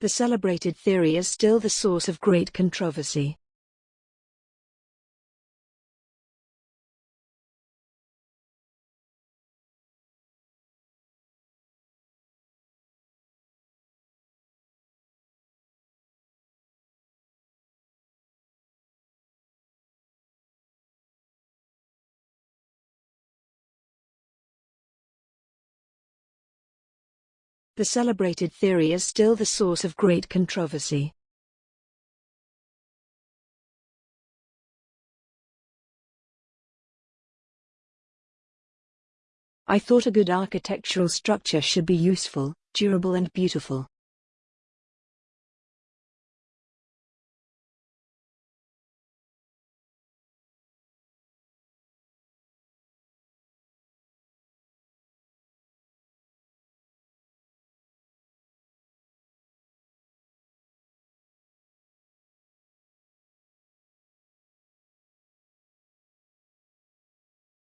The celebrated theory is still the source of great controversy. The celebrated theory is still the source of great controversy. I thought a good architectural structure should be useful, durable and beautiful.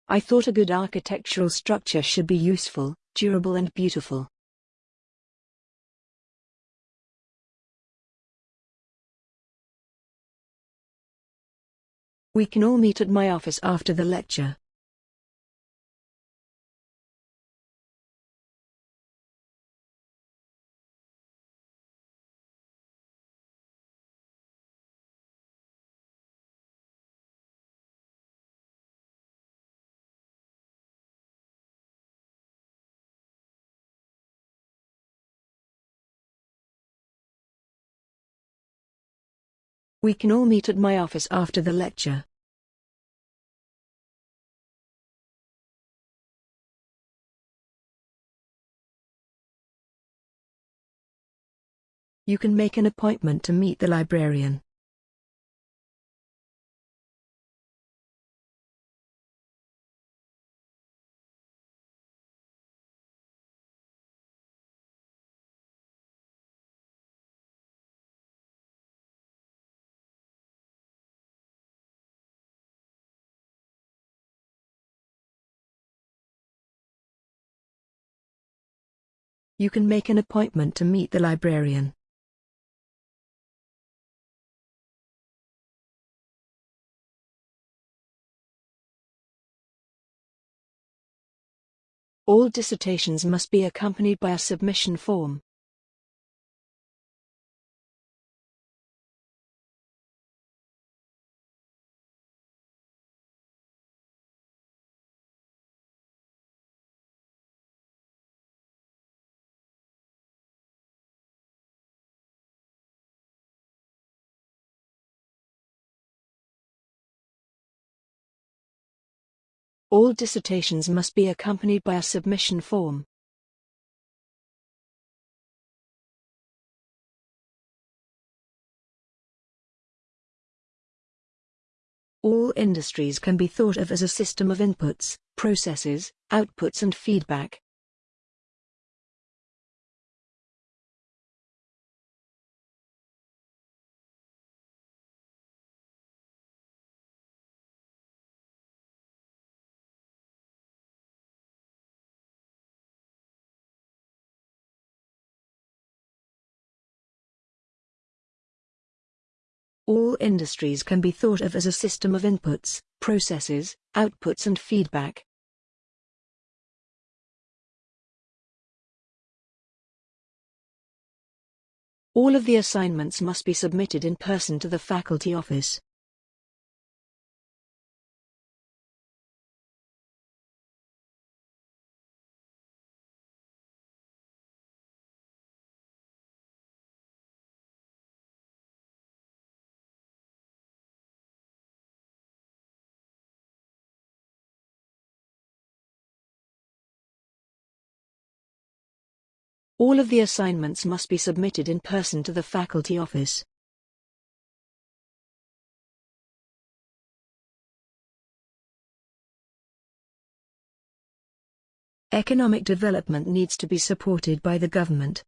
I thought a good architectural structure should be useful, durable and beautiful. We can all meet at my office after the lecture. We can all meet at my office after the lecture. You can make an appointment to meet the librarian. You can make an appointment to meet the librarian. All dissertations must be accompanied by a submission form. All dissertations must be accompanied by a submission form. All industries can be thought of as a system of inputs, processes, outputs and feedback. All industries can be thought of as a system of inputs, processes, outputs and feedback. All of the assignments must be submitted in person to the faculty office. All of the assignments must be submitted in person to the faculty office. Economic development needs to be supported by the government.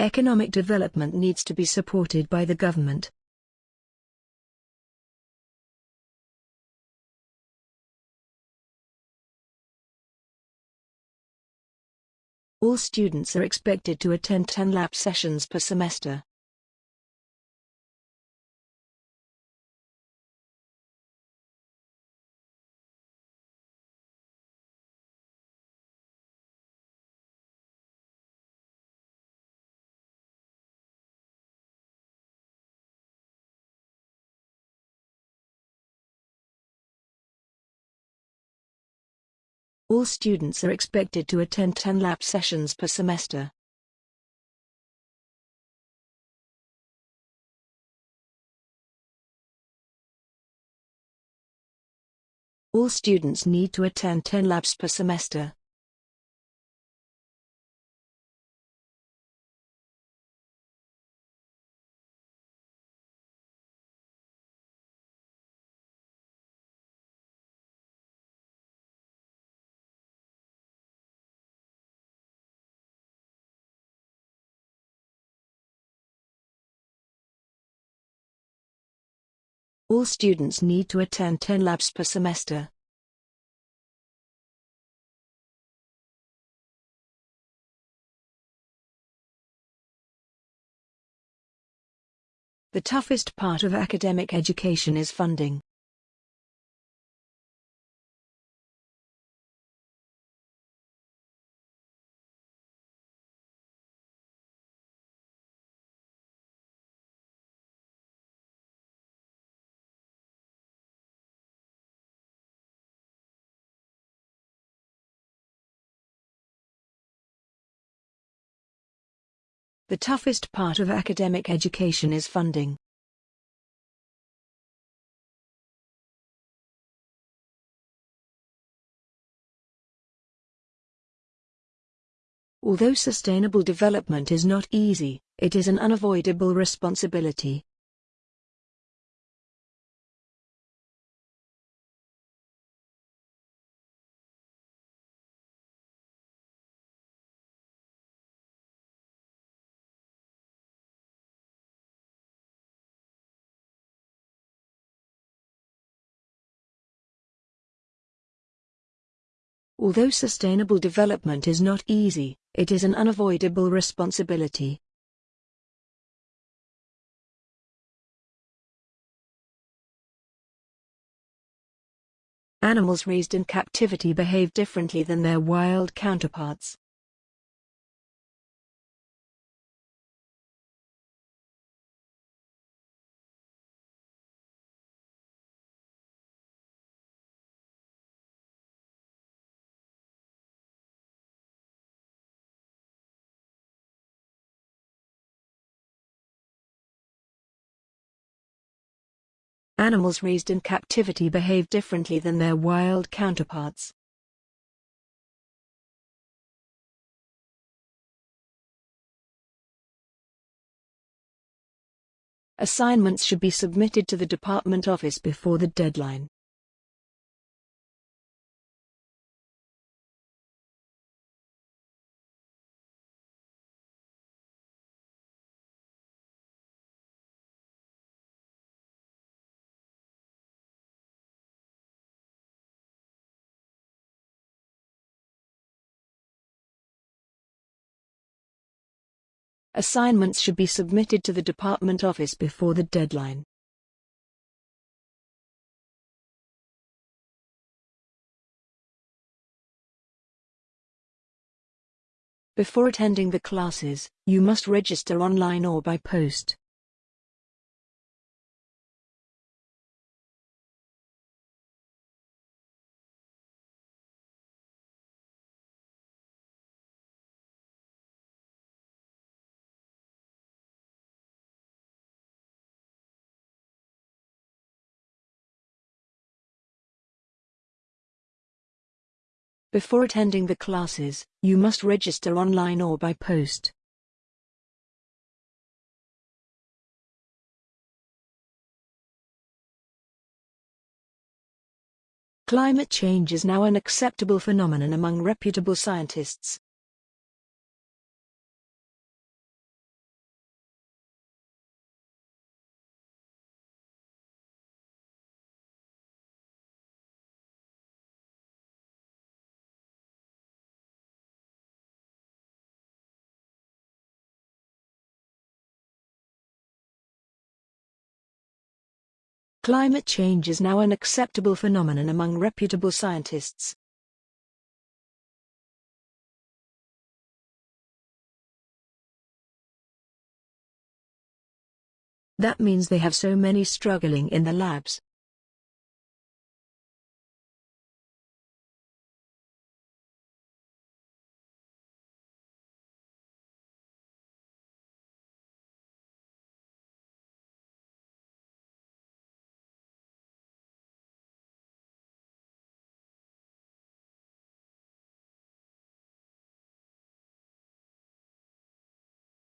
Economic development needs to be supported by the government. All students are expected to attend 10 lab sessions per semester. All students are expected to attend 10 lab sessions per semester. All students need to attend 10 labs per semester. All students need to attend 10 labs per semester. The toughest part of academic education is funding. The toughest part of academic education is funding. Although sustainable development is not easy, it is an unavoidable responsibility. Although sustainable development is not easy, it is an unavoidable responsibility. Animals raised in captivity behave differently than their wild counterparts. Animals raised in captivity behave differently than their wild counterparts. Assignments should be submitted to the department office before the deadline. Assignments should be submitted to the department office before the deadline. Before attending the classes, you must register online or by post. Before attending the classes, you must register online or by post. Climate change is now an acceptable phenomenon among reputable scientists. Climate change is now an acceptable phenomenon among reputable scientists. That means they have so many struggling in the labs.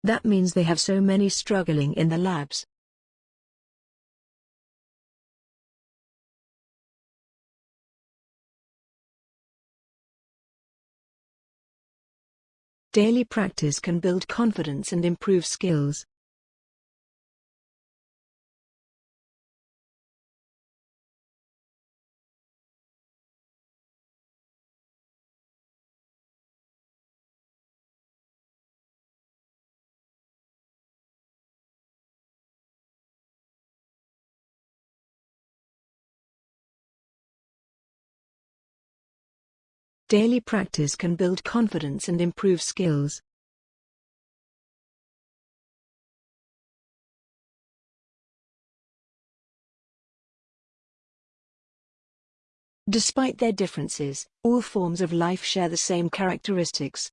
That means they have so many struggling in the labs. Daily practice can build confidence and improve skills. Daily practice can build confidence and improve skills. Despite their differences, all forms of life share the same characteristics.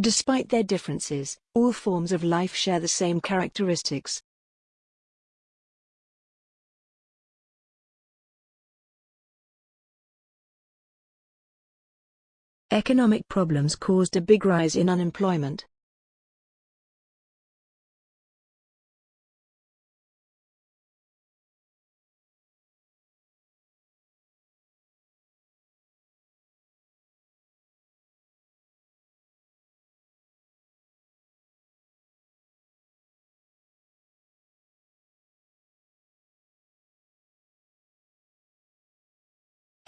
Despite their differences, all forms of life share the same characteristics. Economic problems caused a big rise in unemployment.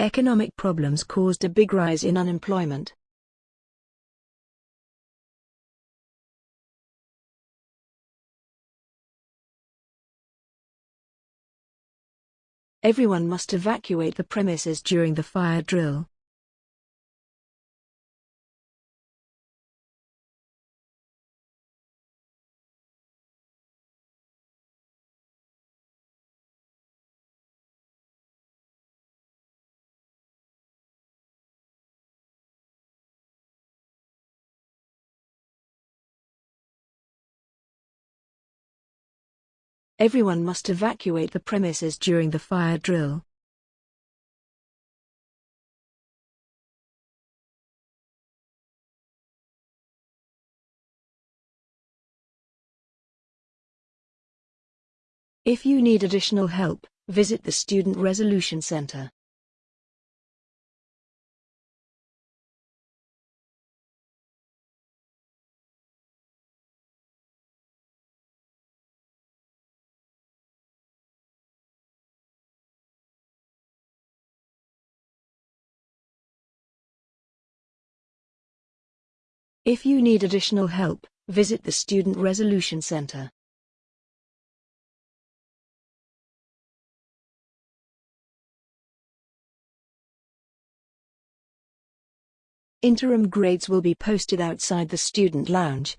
Economic problems caused a big rise in unemployment. Everyone must evacuate the premises during the fire drill. Everyone must evacuate the premises during the fire drill. If you need additional help, visit the Student Resolution Center. If you need additional help, visit the Student Resolution Center. Interim grades will be posted outside the student lounge.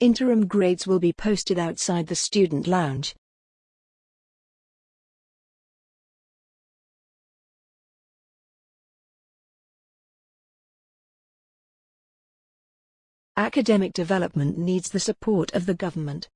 Interim grades will be posted outside the student lounge. Academic development needs the support of the government.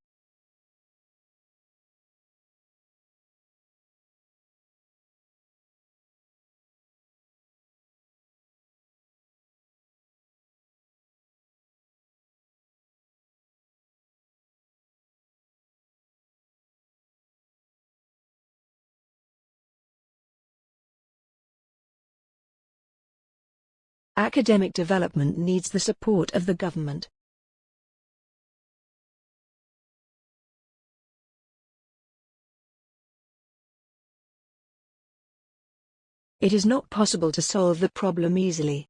Academic development needs the support of the government. It is not possible to solve the problem easily.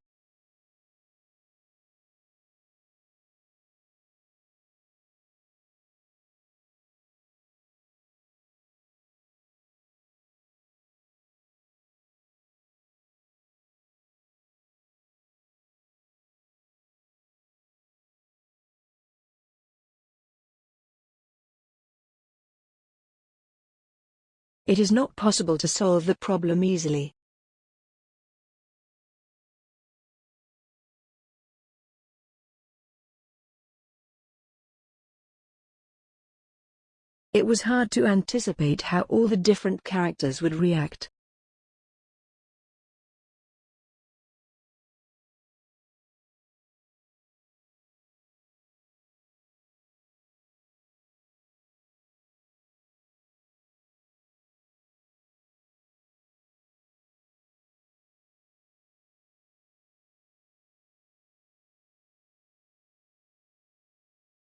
It is not possible to solve the problem easily. It was hard to anticipate how all the different characters would react.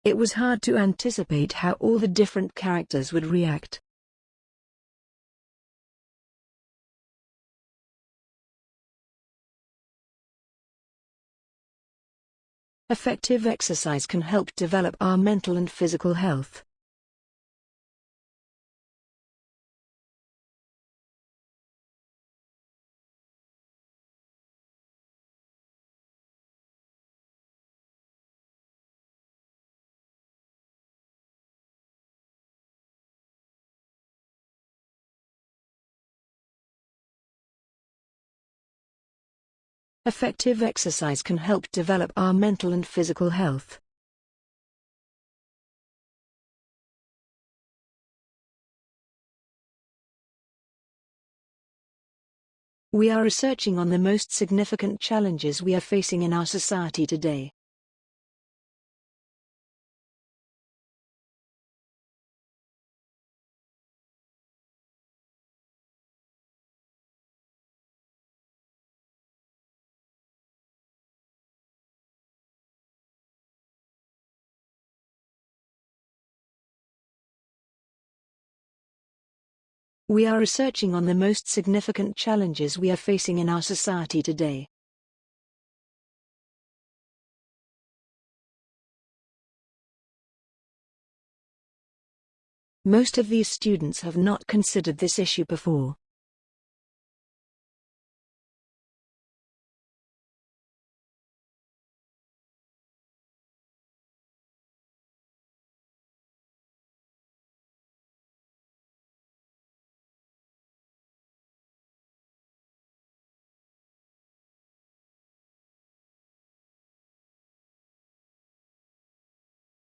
It was hard to anticipate how all the different characters would react. Effective exercise can help develop our mental and physical health. Effective exercise can help develop our mental and physical health. We are researching on the most significant challenges we are facing in our society today. We are researching on the most significant challenges we are facing in our society today. Most of these students have not considered this issue before.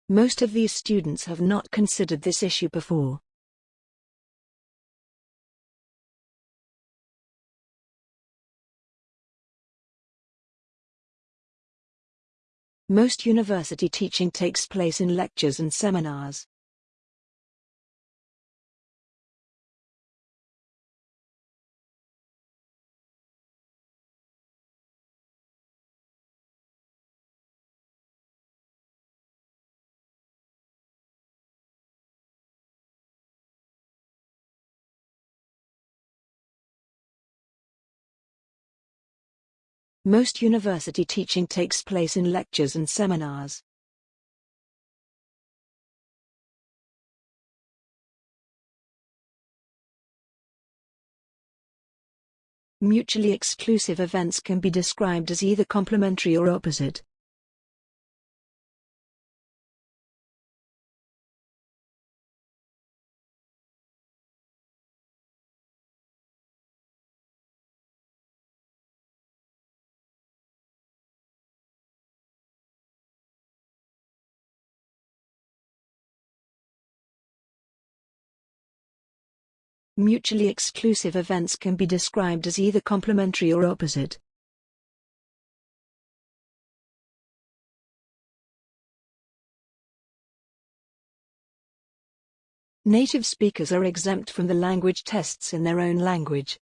Most of these students have not considered this issue before. Most university teaching takes place in lectures and seminars. Most university teaching takes place in lectures and seminars. Mutually exclusive events can be described as either complementary or opposite. Mutually exclusive events can be described as either complementary or opposite. Native speakers are exempt from the language tests in their own language.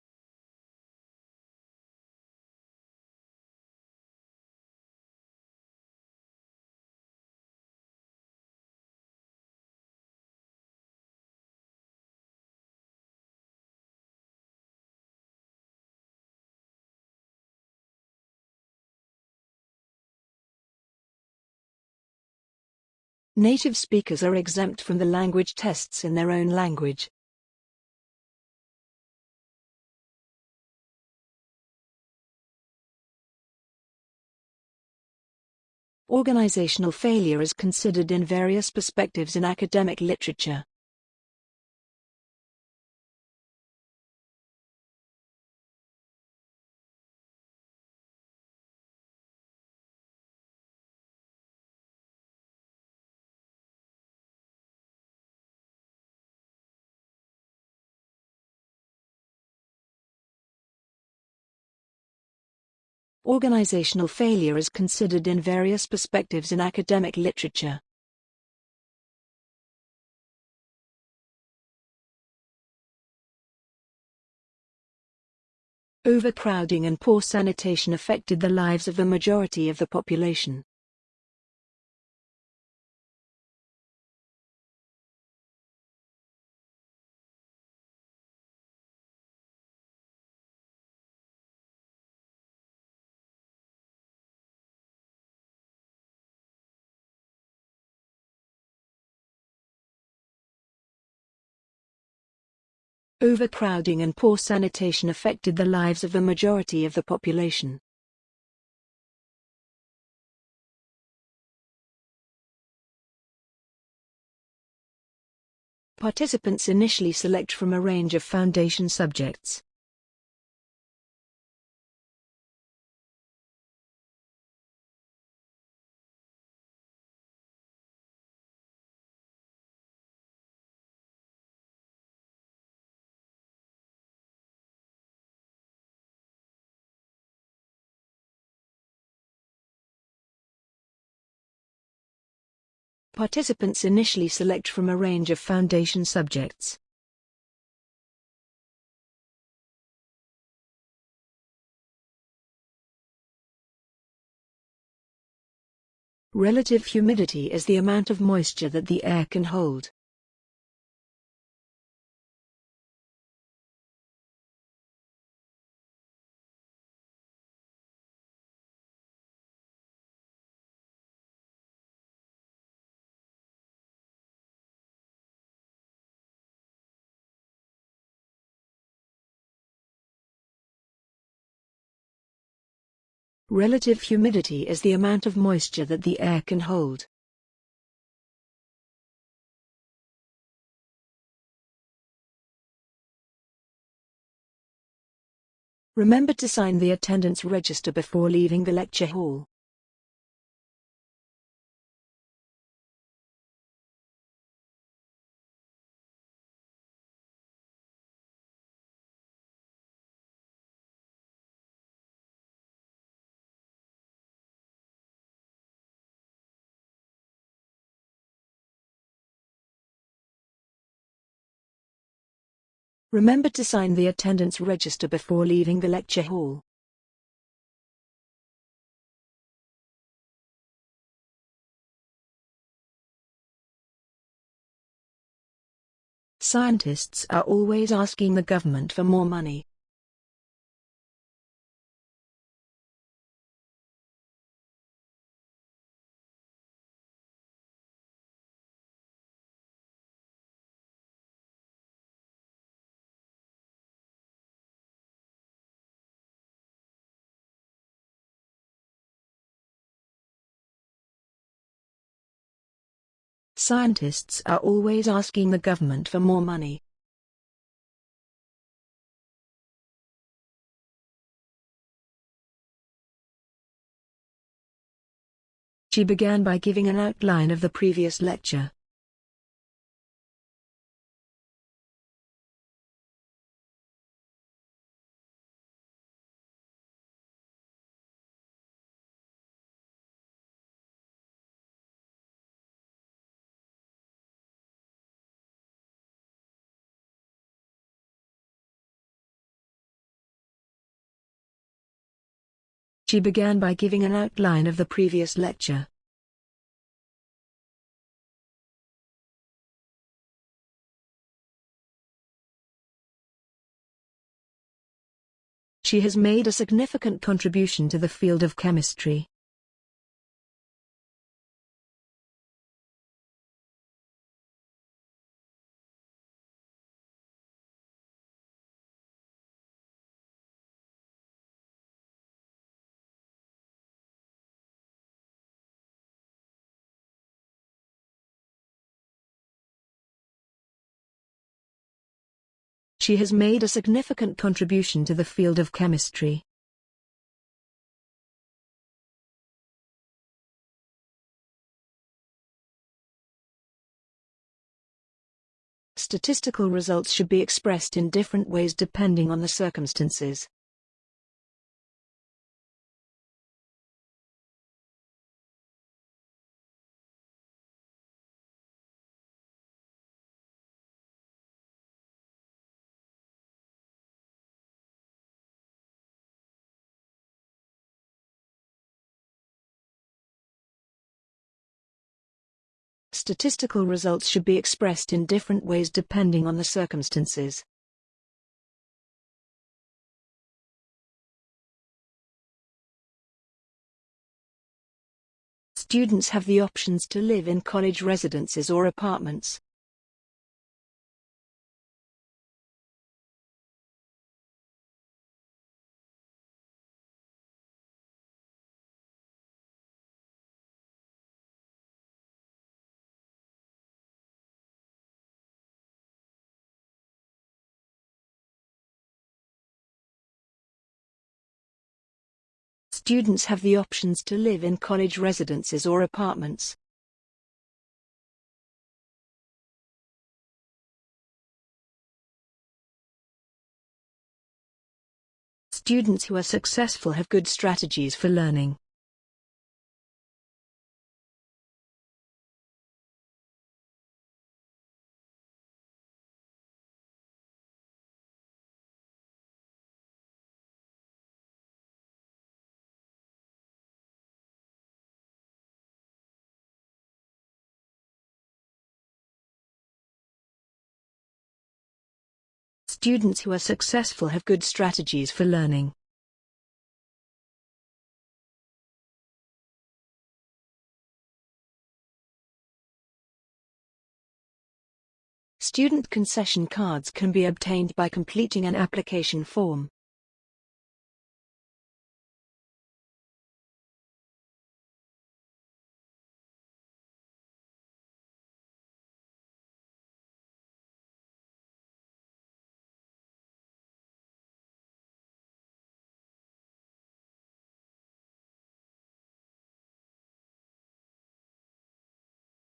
Native speakers are exempt from the language tests in their own language. Organizational failure is considered in various perspectives in academic literature. Organizational failure is considered in various perspectives in academic literature. Overcrowding and poor sanitation affected the lives of the majority of the population. Overcrowding and poor sanitation affected the lives of the majority of the population. Participants initially select from a range of foundation subjects. Participants initially select from a range of foundation subjects. Relative humidity is the amount of moisture that the air can hold. Relative humidity is the amount of moisture that the air can hold. Remember to sign the attendance register before leaving the lecture hall. Remember to sign the attendance register before leaving the lecture hall. Scientists are always asking the government for more money. Scientists are always asking the government for more money. She began by giving an outline of the previous lecture. She began by giving an outline of the previous lecture. She has made a significant contribution to the field of chemistry. She has made a significant contribution to the field of chemistry. Statistical results should be expressed in different ways depending on the circumstances. Statistical results should be expressed in different ways depending on the circumstances. Students have the options to live in college residences or apartments. Students have the options to live in college residences or apartments. Students who are successful have good strategies for learning. Students who are successful have good strategies for learning. Student concession cards can be obtained by completing an application form.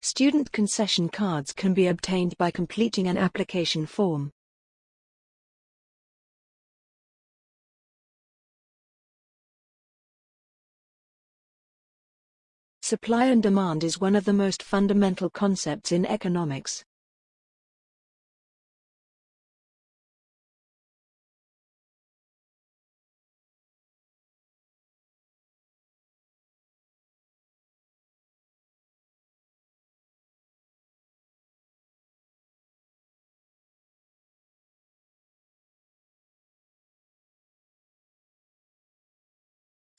Student concession cards can be obtained by completing an application form. Supply and demand is one of the most fundamental concepts in economics.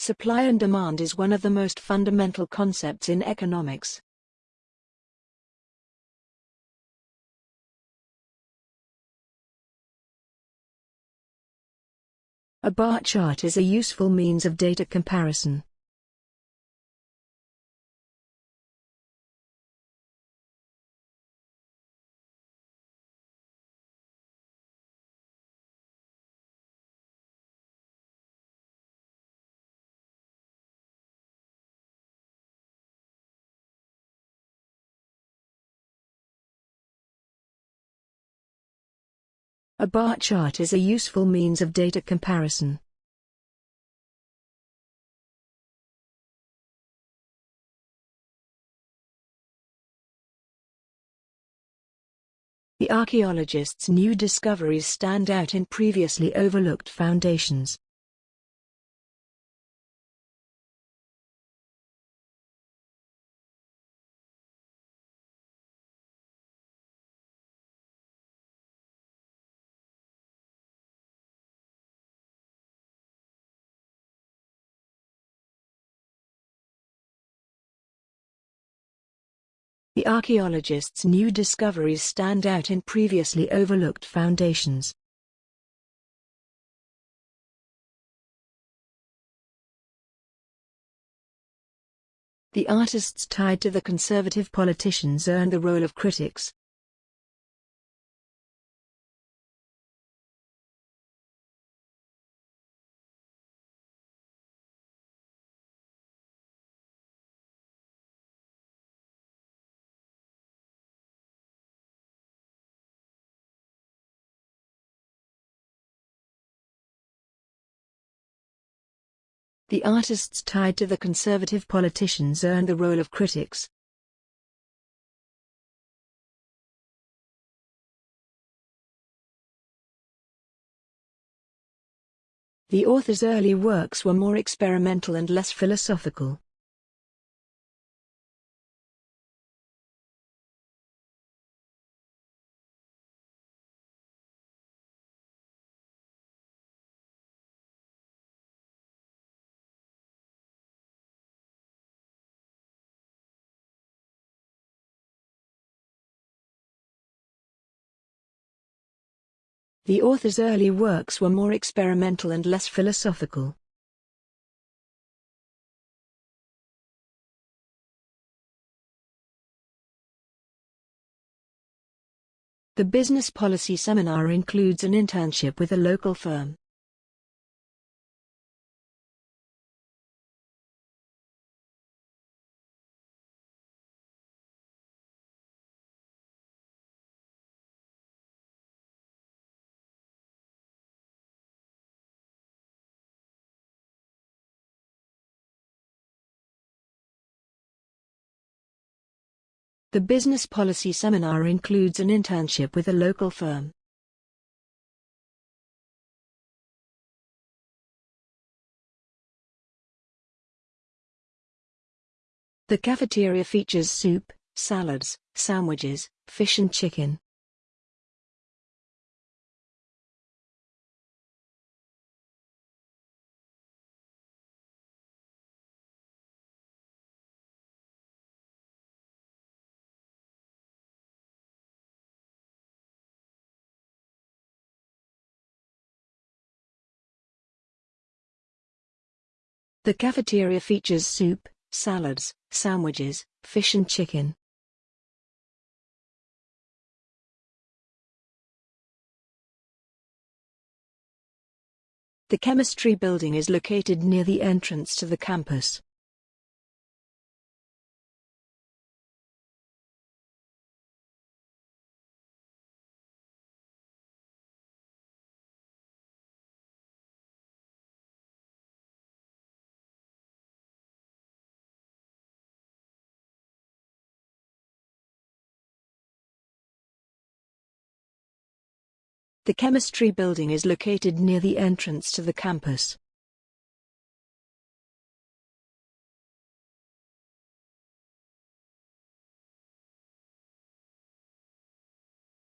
Supply and demand is one of the most fundamental concepts in economics. A bar chart is a useful means of data comparison. A bar chart is a useful means of data comparison. The archaeologists' new discoveries stand out in previously overlooked foundations. Archaeologists' new discoveries stand out in previously overlooked foundations. The artists tied to the conservative politicians earned the role of critics. The artists tied to the conservative politicians earned the role of critics. The author's early works were more experimental and less philosophical. The author's early works were more experimental and less philosophical. The business policy seminar includes an internship with a local firm. The business policy seminar includes an internship with a local firm. The cafeteria features soup, salads, sandwiches, fish and chicken. The cafeteria features soup, salads, sandwiches, fish and chicken. The chemistry building is located near the entrance to the campus. The chemistry building is located near the entrance to the campus.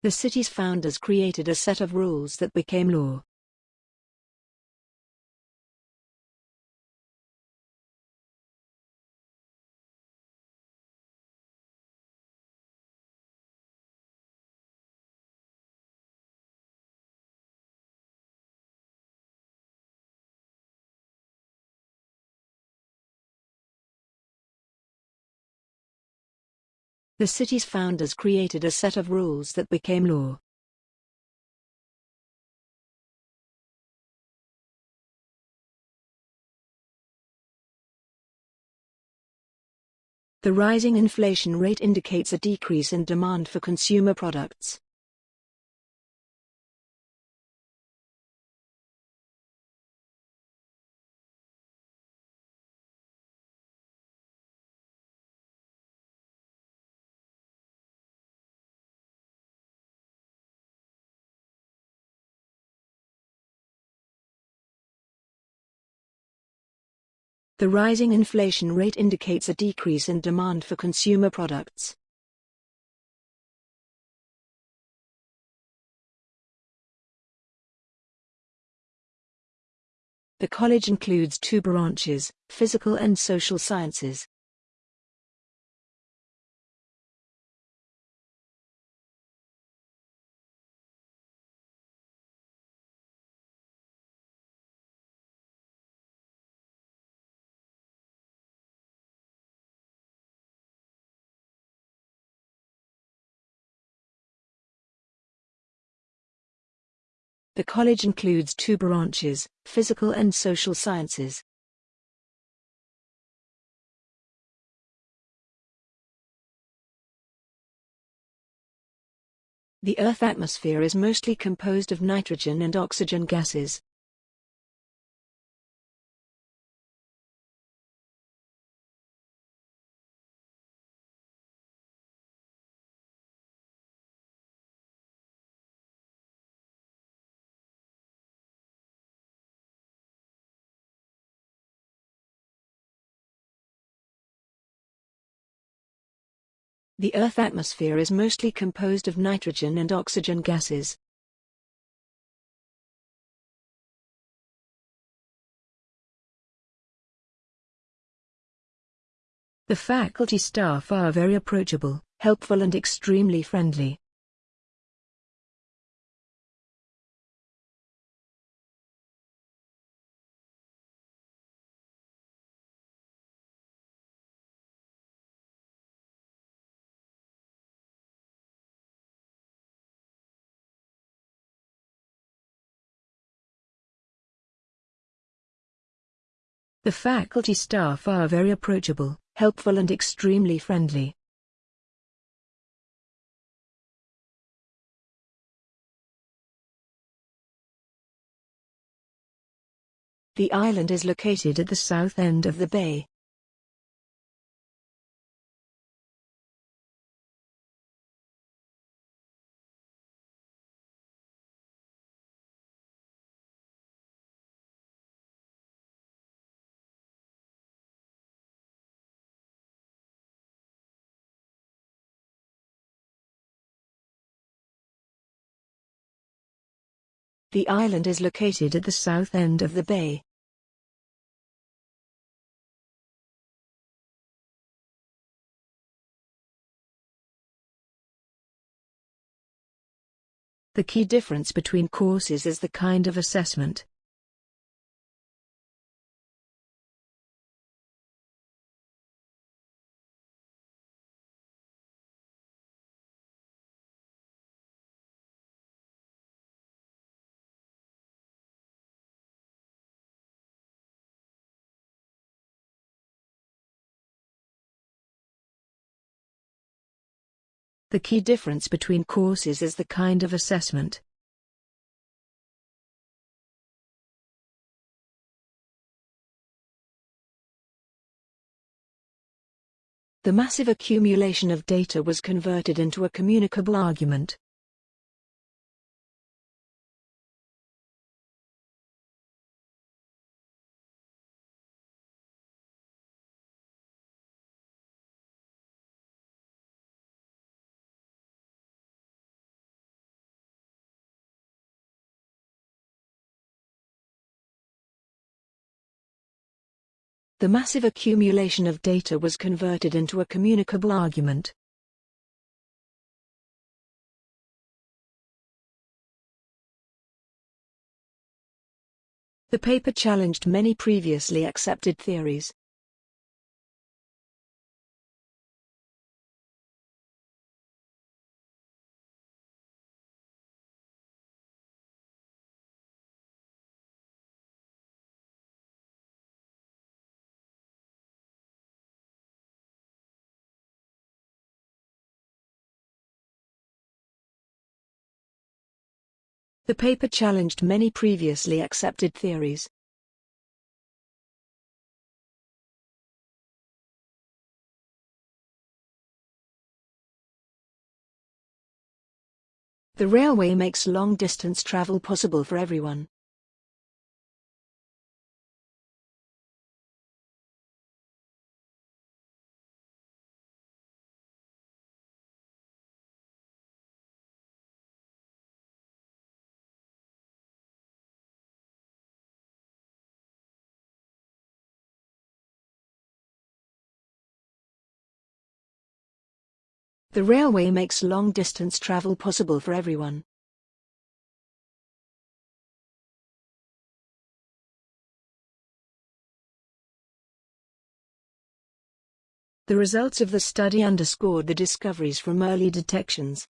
The city's founders created a set of rules that became law. The city's founders created a set of rules that became law. The rising inflation rate indicates a decrease in demand for consumer products. The rising inflation rate indicates a decrease in demand for consumer products. The college includes two branches, physical and social sciences. The college includes two branches, physical and social sciences. The Earth atmosphere is mostly composed of nitrogen and oxygen gases. The Earth atmosphere is mostly composed of nitrogen and oxygen gases. The faculty staff are very approachable, helpful and extremely friendly. The faculty staff are very approachable, helpful and extremely friendly. The island is located at the south end of the bay. The island is located at the south end of the bay. The key difference between courses is the kind of assessment. The key difference between courses is the kind of assessment. The massive accumulation of data was converted into a communicable argument. The massive accumulation of data was converted into a communicable argument. The paper challenged many previously accepted theories. The paper challenged many previously accepted theories. The railway makes long-distance travel possible for everyone. The railway makes long-distance travel possible for everyone. The results of the study underscored the discoveries from early detections.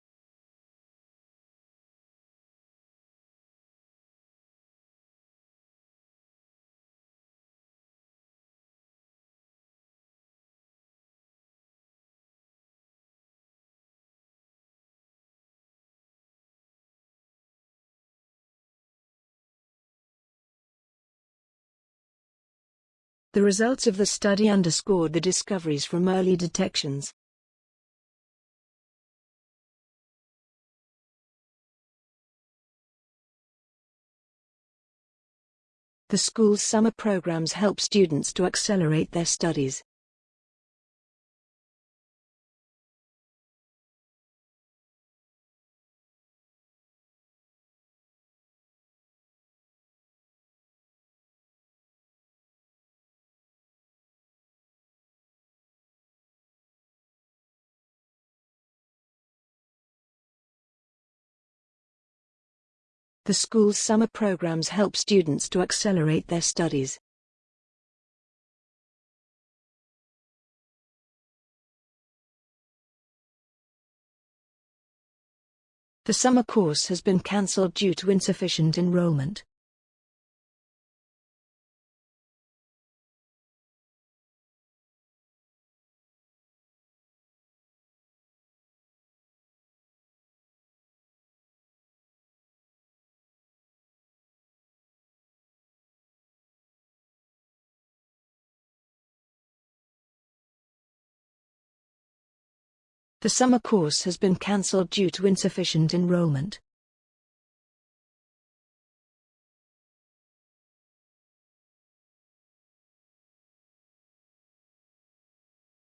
The results of the study underscored the discoveries from early detections. The school's summer programs help students to accelerate their studies. The school's summer programs help students to accelerate their studies. The summer course has been cancelled due to insufficient enrollment. The summer course has been cancelled due to insufficient enrollment.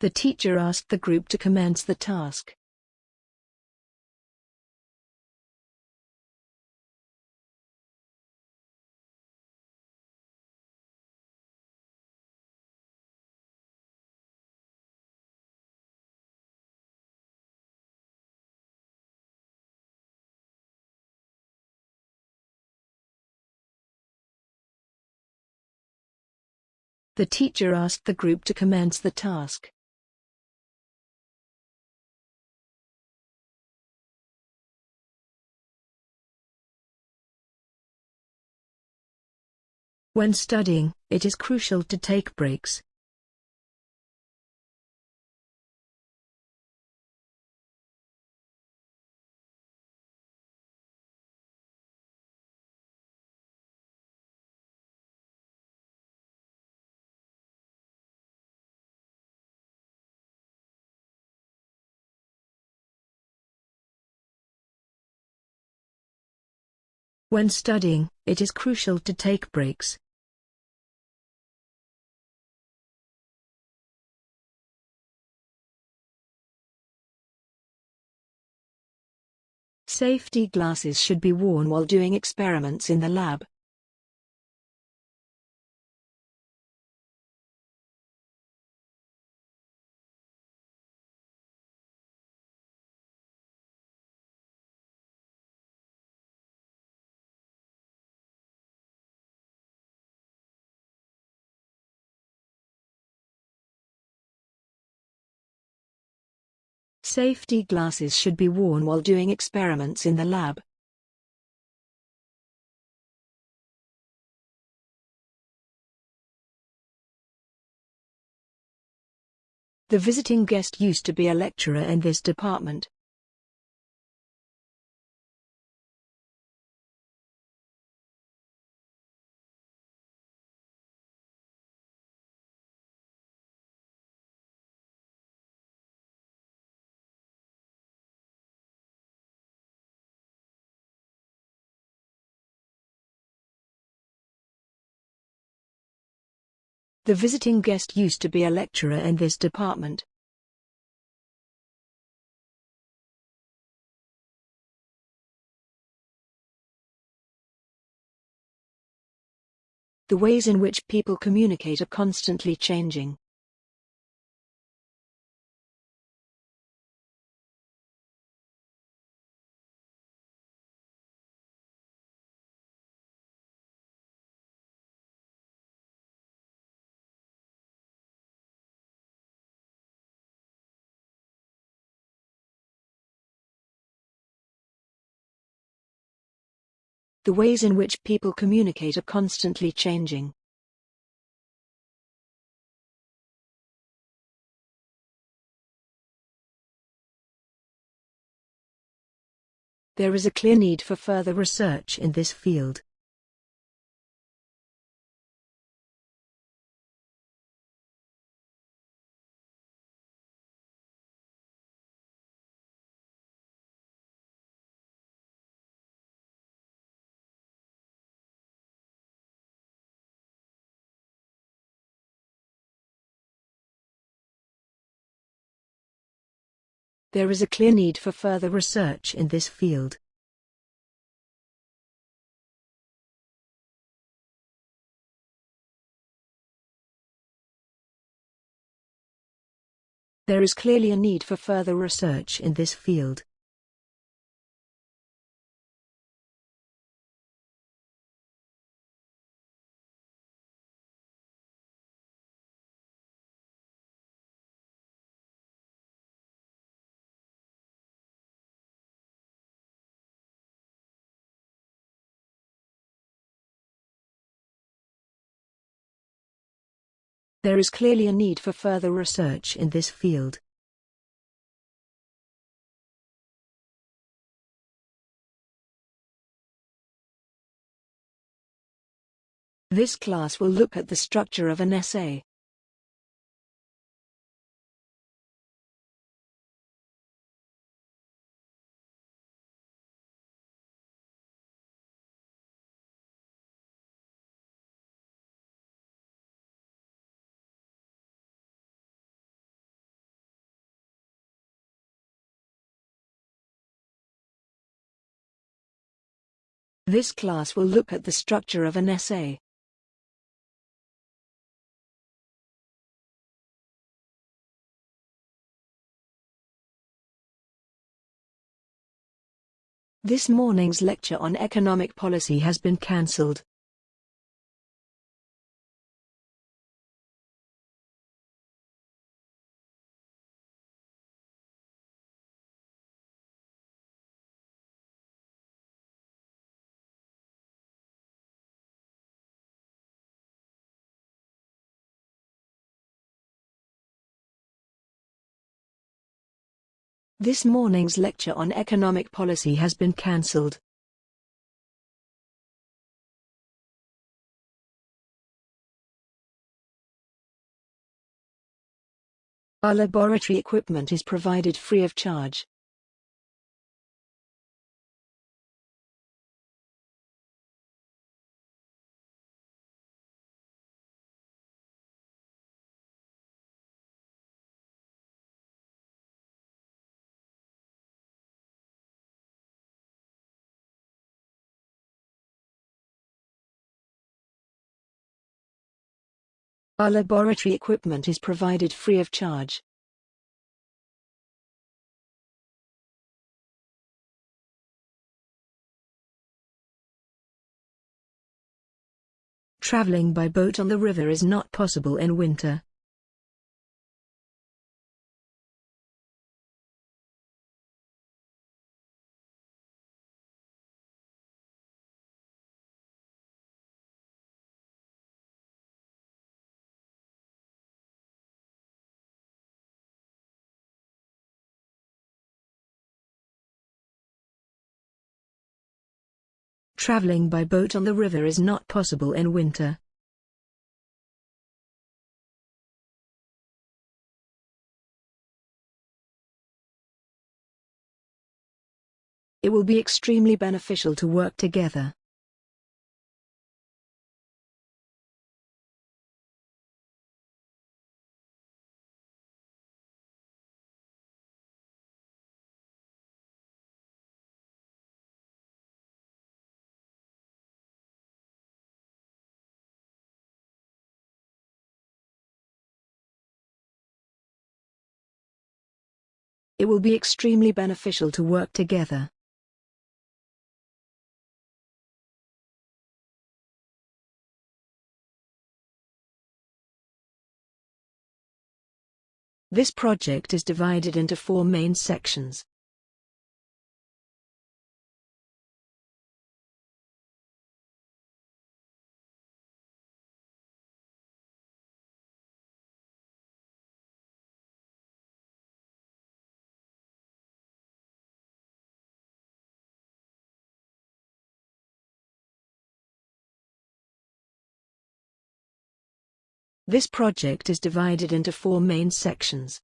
The teacher asked the group to commence the task. The teacher asked the group to commence the task. When studying, it is crucial to take breaks. When studying, it is crucial to take breaks. Safety glasses should be worn while doing experiments in the lab. Safety glasses should be worn while doing experiments in the lab. The visiting guest used to be a lecturer in this department. The visiting guest used to be a lecturer in this department. The ways in which people communicate are constantly changing. The ways in which people communicate are constantly changing. There is a clear need for further research in this field. There is a clear need for further research in this field. There is clearly a need for further research in this field. There is clearly a need for further research in this field. This class will look at the structure of an essay. This class will look at the structure of an essay. This morning's lecture on economic policy has been cancelled. This morning's lecture on economic policy has been cancelled. Our laboratory equipment is provided free of charge. Our laboratory equipment is provided free of charge. Traveling by boat on the river is not possible in winter. Traveling by boat on the river is not possible in winter. It will be extremely beneficial to work together. It will be extremely beneficial to work together. This project is divided into four main sections. This project is divided into four main sections.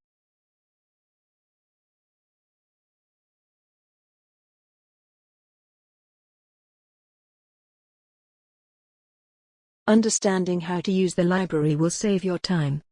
Understanding how to use the library will save your time.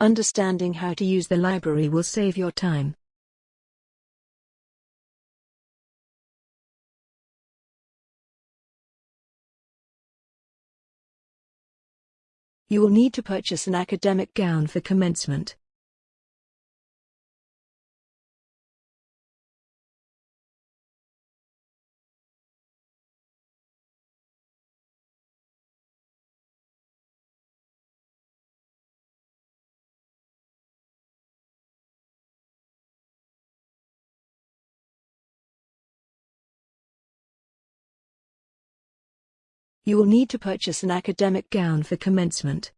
Understanding how to use the library will save your time. You will need to purchase an academic gown for commencement. You will need to purchase an academic gown for commencement.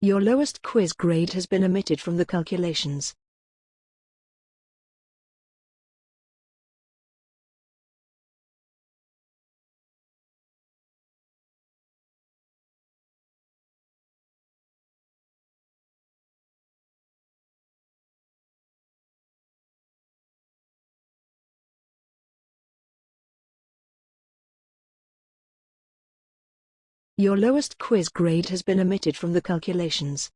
Your lowest quiz grade has been omitted from the calculations. Your lowest quiz grade has been omitted from the calculations.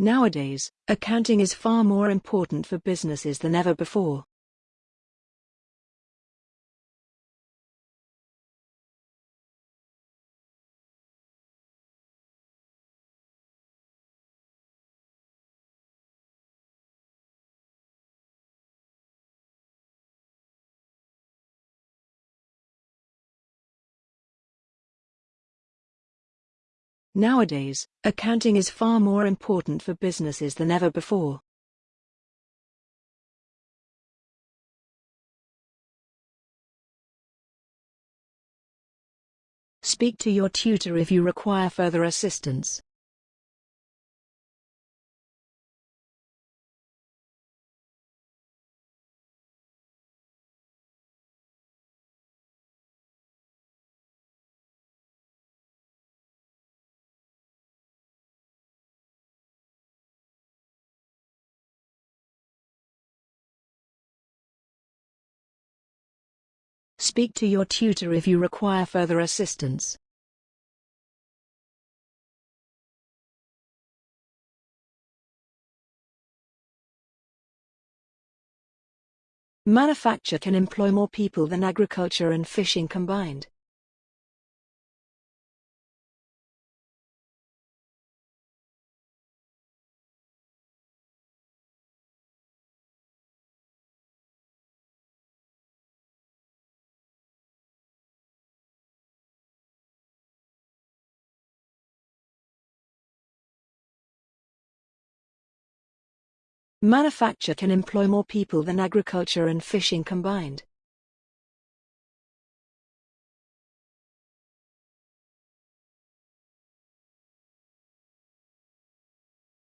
Nowadays, accounting is far more important for businesses than ever before. Nowadays, accounting is far more important for businesses than ever before. Speak to your tutor if you require further assistance. Speak to your tutor if you require further assistance. Manufacture can employ more people than agriculture and fishing combined. Manufacture can employ more people than agriculture and fishing combined.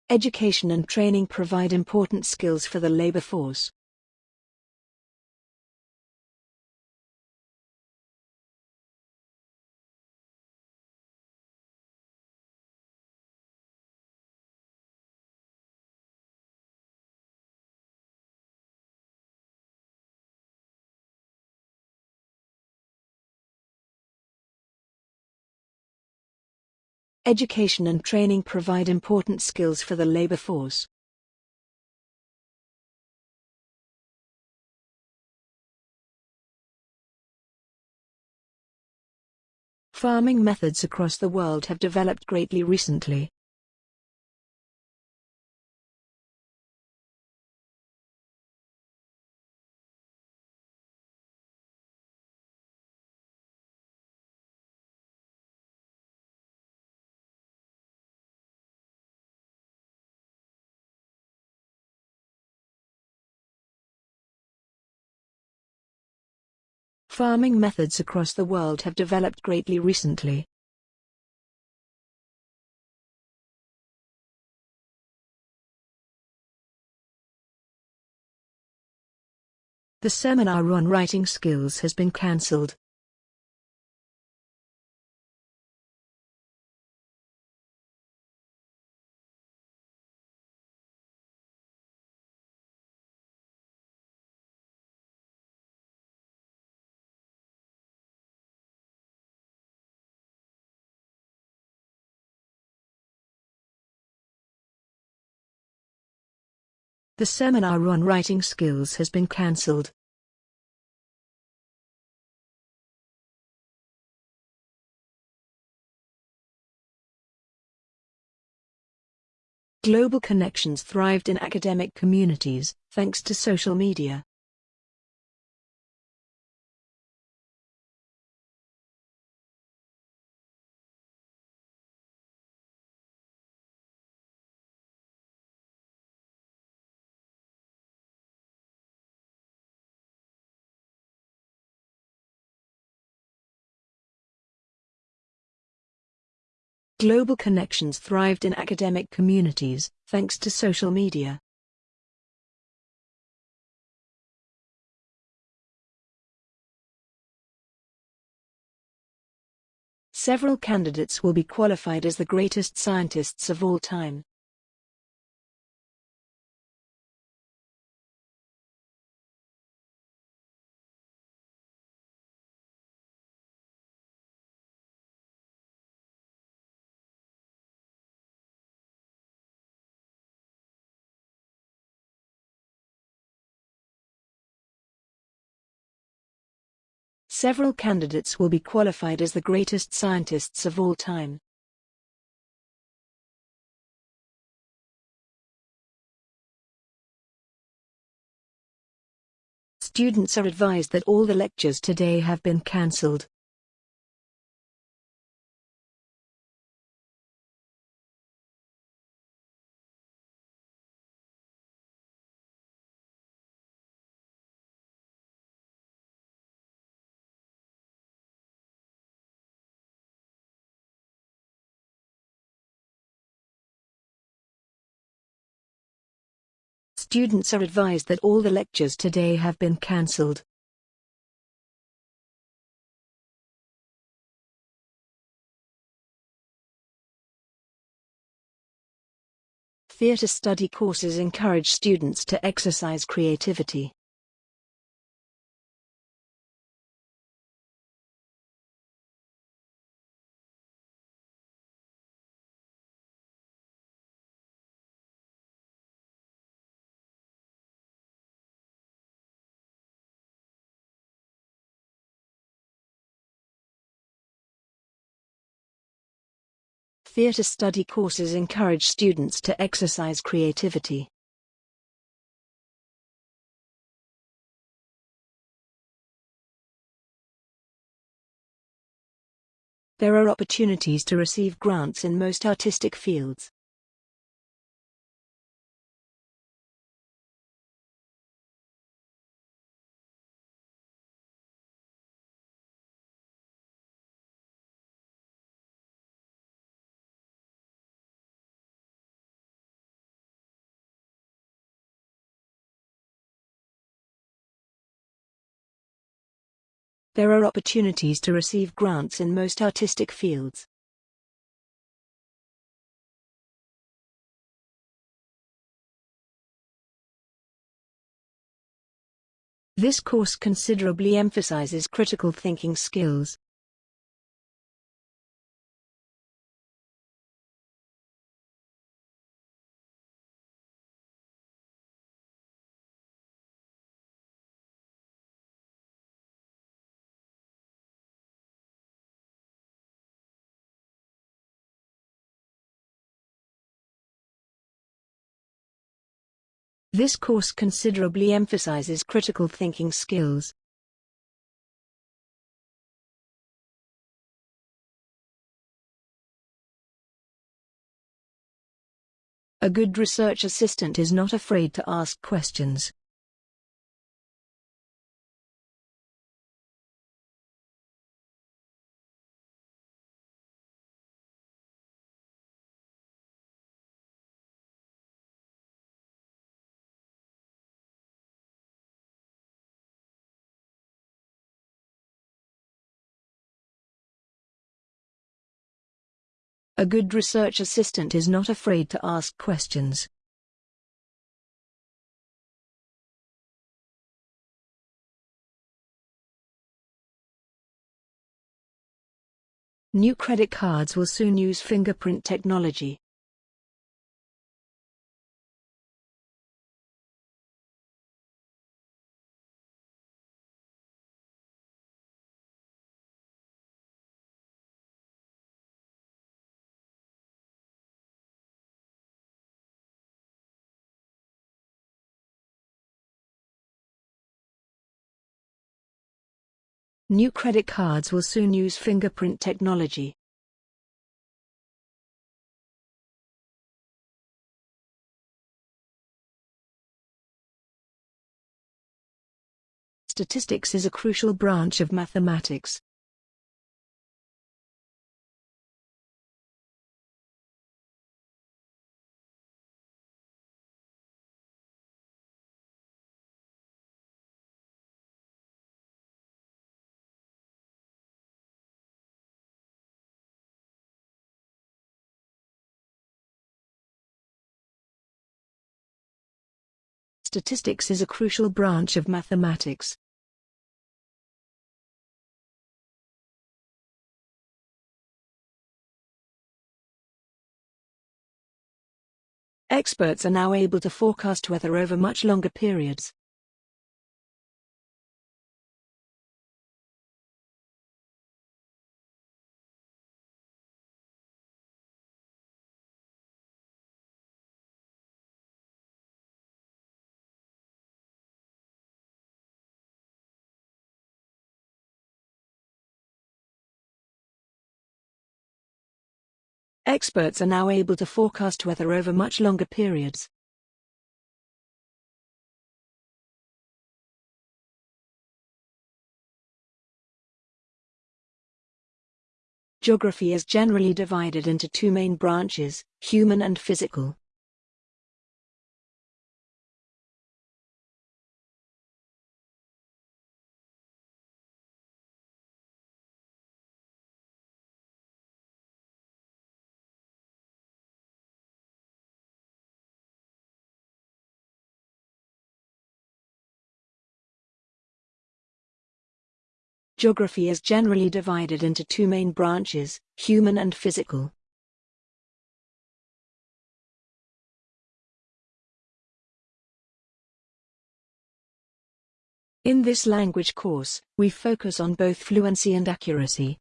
Education and training provide important skills for the labor force. Education and training provide important skills for the labor force. Farming methods across the world have developed greatly recently. Farming methods across the world have developed greatly recently. The seminar on writing skills has been cancelled. The seminar on writing skills has been cancelled. Global connections thrived in academic communities, thanks to social media. Global connections thrived in academic communities, thanks to social media. Several candidates will be qualified as the greatest scientists of all time. Several candidates will be qualified as the greatest scientists of all time. Students are advised that all the lectures today have been cancelled. Students are advised that all the lectures today have been cancelled. Theatre study courses encourage students to exercise creativity. Theatre study courses encourage students to exercise creativity. There are opportunities to receive grants in most artistic fields. There are opportunities to receive grants in most artistic fields. This course considerably emphasizes critical thinking skills. This course considerably emphasizes critical thinking skills. A good research assistant is not afraid to ask questions. A good research assistant is not afraid to ask questions. New credit cards will soon use fingerprint technology. New credit cards will soon use fingerprint technology. Statistics is a crucial branch of mathematics. Statistics is a crucial branch of mathematics. Experts are now able to forecast weather over much longer periods. Experts are now able to forecast weather over much longer periods. Geography is generally divided into two main branches, human and physical. Geography is generally divided into two main branches, human and physical. In this language course, we focus on both fluency and accuracy.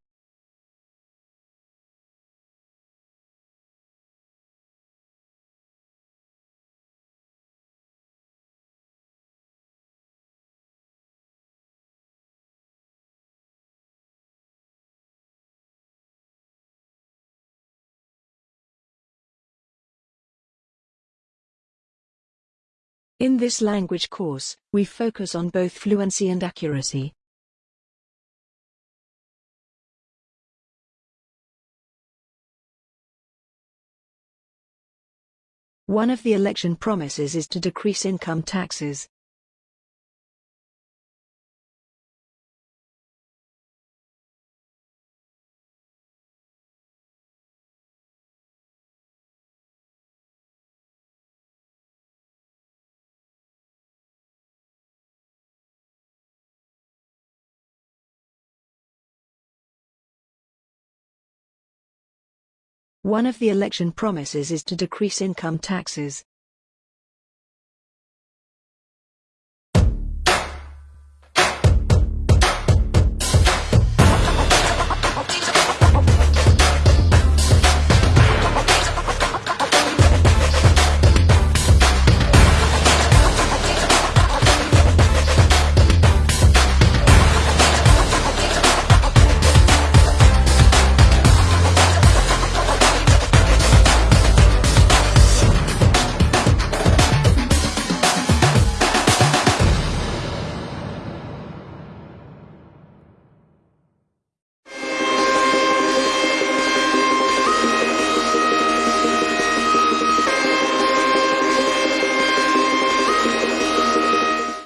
In this language course, we focus on both fluency and accuracy. One of the election promises is to decrease income taxes. One of the election promises is to decrease income taxes.